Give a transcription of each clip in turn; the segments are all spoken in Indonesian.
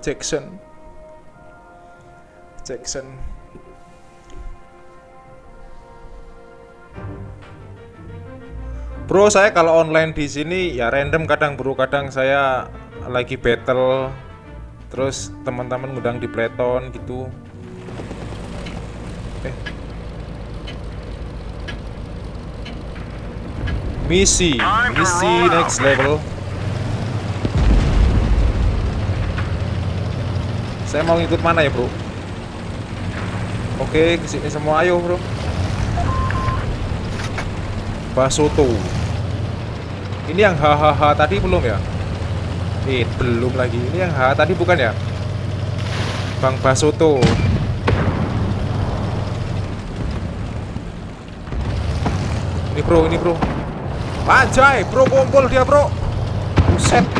Jackson Jackson Bro, saya kalau online di sini ya random kadang bro, kadang saya lagi battle terus teman-teman ngundang di Playton gitu. Eh. Misi, misi next level. Saya mau ngikut mana ya, Bro? Oke, ke sini semua ayo, Bro. Basoto. Ini yang hahaha tadi belum ya? Eh, belum lagi. Ini yang ha tadi bukan ya? Bang Basoto. Ini bro, ini bro. Anjay, bro kumpul dia bro. Buset.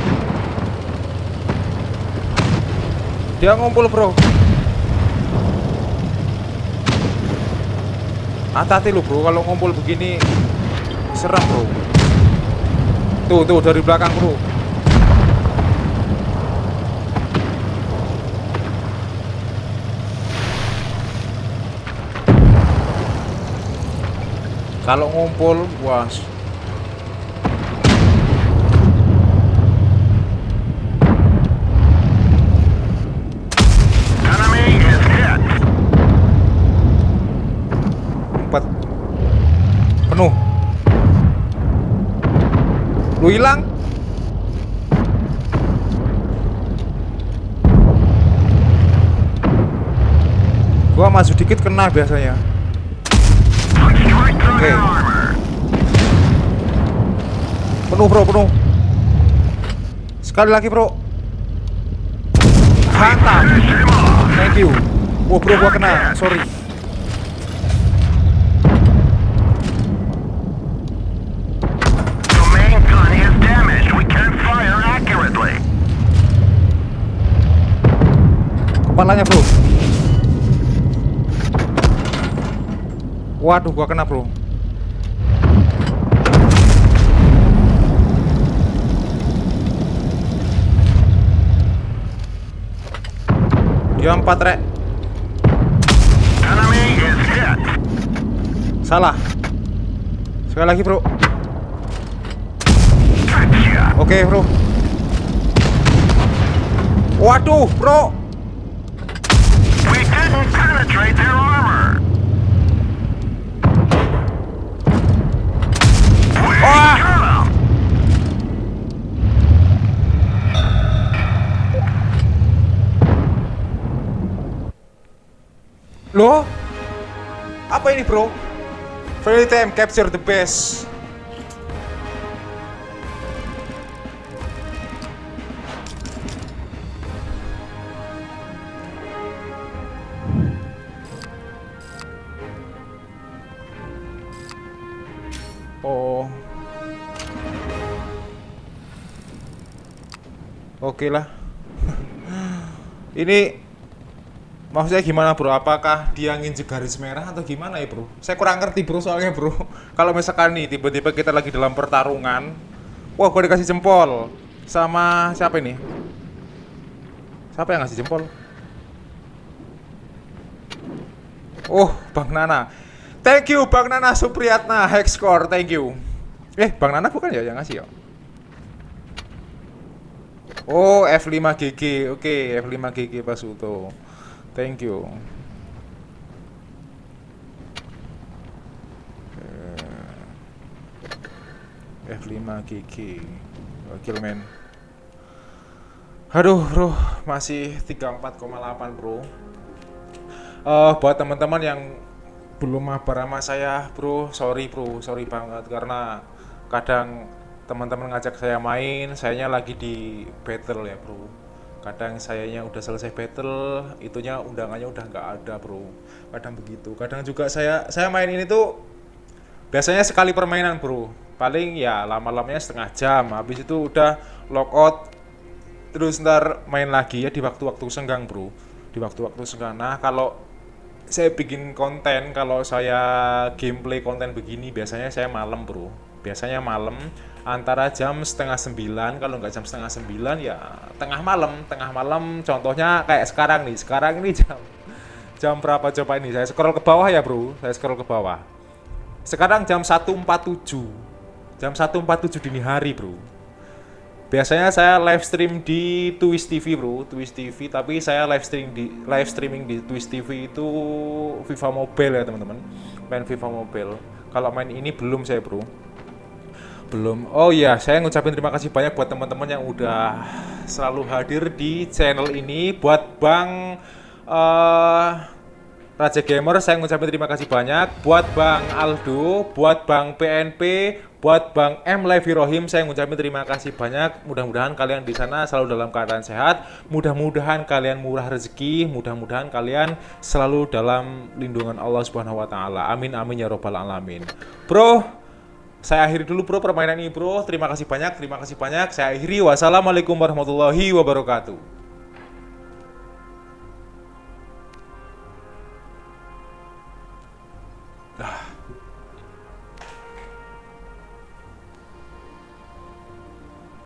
Dia ngumpul bro. Hati-hati lu bro, kalau ngumpul begini serem bro. Tuh, tuh dari belakang, Bro. Kalau ngumpul, wah. Hilang? Gua maju dikit kena biasanya. Oke. Penuh, Bro, penuh. Sekali lagi, Bro. Mantap. Thank you. Wah, Bro, gua kena. Sorry. Kepalanya, Bro. Waduh, gua kena, Bro. Dia empat, Rek. Salah. Sekali lagi, Bro. Oke, Bro. Waduh, Bro. Didn't penetrate their armor. We Ah! Loh? Apa ini, Bro? Fairy time capture the best. Oh. Oke lah. Ini maksudnya gimana bro? Apakah dia nginjek garis merah atau gimana ya bro? Saya kurang ngerti bro soalnya bro. Kalau misalkan nih tiba-tiba kita lagi dalam pertarungan, wah gue dikasih jempol sama siapa ini? Siapa yang ngasih jempol? Oh, Bang Nana. Thank you Bang Nana Supriyatna Hexcore, thank you. Eh, Bang Nana bukan ya yang ngasih ya? Oh, F5GG. Oke, F5GG Pak Suto. Thank you. Eh, F5GG. Wakil men. Aduh, bro, masih 34,8, bro. Eh, buat teman-teman yang belum mabar sama saya, bro, sorry, bro, sorry banget karena kadang teman-teman ngajak saya main, sayanya lagi di battle ya, bro. Kadang sayanya udah selesai battle, itunya undangannya udah nggak ada, bro. Kadang begitu. Kadang juga saya saya main ini tuh biasanya sekali permainan, bro. Paling ya lama-lamanya setengah jam. Habis itu udah lockout, terus ntar main lagi ya di waktu-waktu senggang, bro. Di waktu-waktu senggang. Nah, kalau saya bikin konten kalau saya gameplay konten begini biasanya saya malam bro. Biasanya malam antara jam setengah sembilan kalau nggak jam setengah sembilan ya tengah malam. Tengah malam contohnya kayak sekarang nih. Sekarang ini jam jam berapa coba ini? Saya scroll ke bawah ya bro. Saya scroll ke bawah. Sekarang jam 1.47 jam 1.47 dini hari bro biasanya saya live stream di Twitch TV bro. Twitch TV tapi saya live streaming di live streaming di Twitch TV itu FIFA Mobile ya teman-teman. Main FIFA Mobile. Kalau main ini belum saya bro. Belum. Oh iya saya ngucapin terima kasih banyak buat teman-teman yang udah selalu hadir di channel ini. Buat Bang eh Raja Gamer saya ngucapin terima kasih banyak buat Bang Aldo, buat Bang PNP, buat Bang M Levi Rohim saya ngucapin terima kasih banyak. Mudah-mudahan kalian di sana selalu dalam keadaan sehat, mudah-mudahan kalian murah rezeki, mudah-mudahan kalian selalu dalam lindungan Allah Subhanahu wa taala. Amin amin ya robbal alamin. Bro, saya akhiri dulu bro permainan ini bro. Terima kasih banyak, terima kasih banyak. Saya akhiri. Wassalamualaikum warahmatullahi wabarakatuh.